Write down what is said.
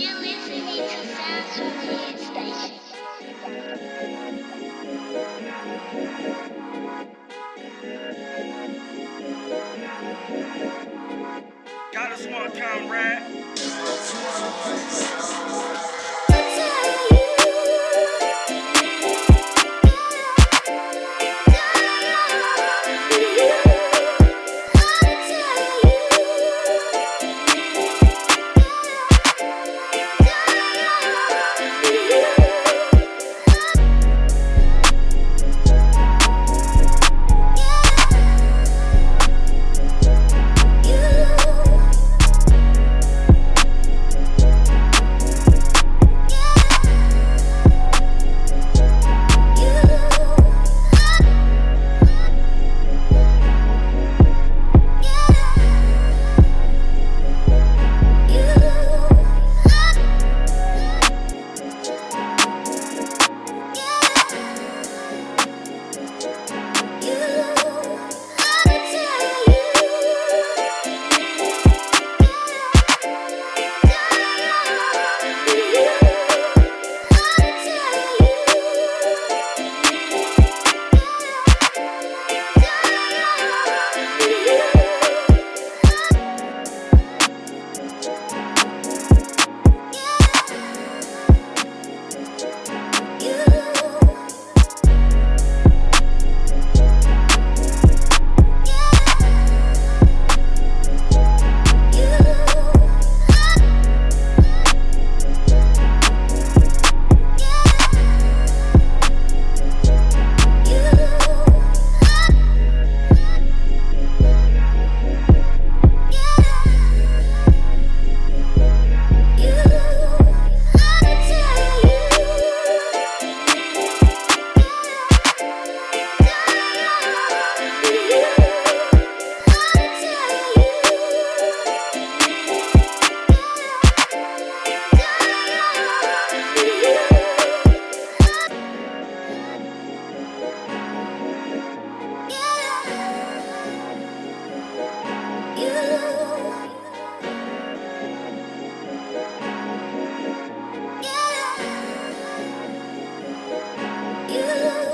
You're listening to from the Station. Got a smart comrade. You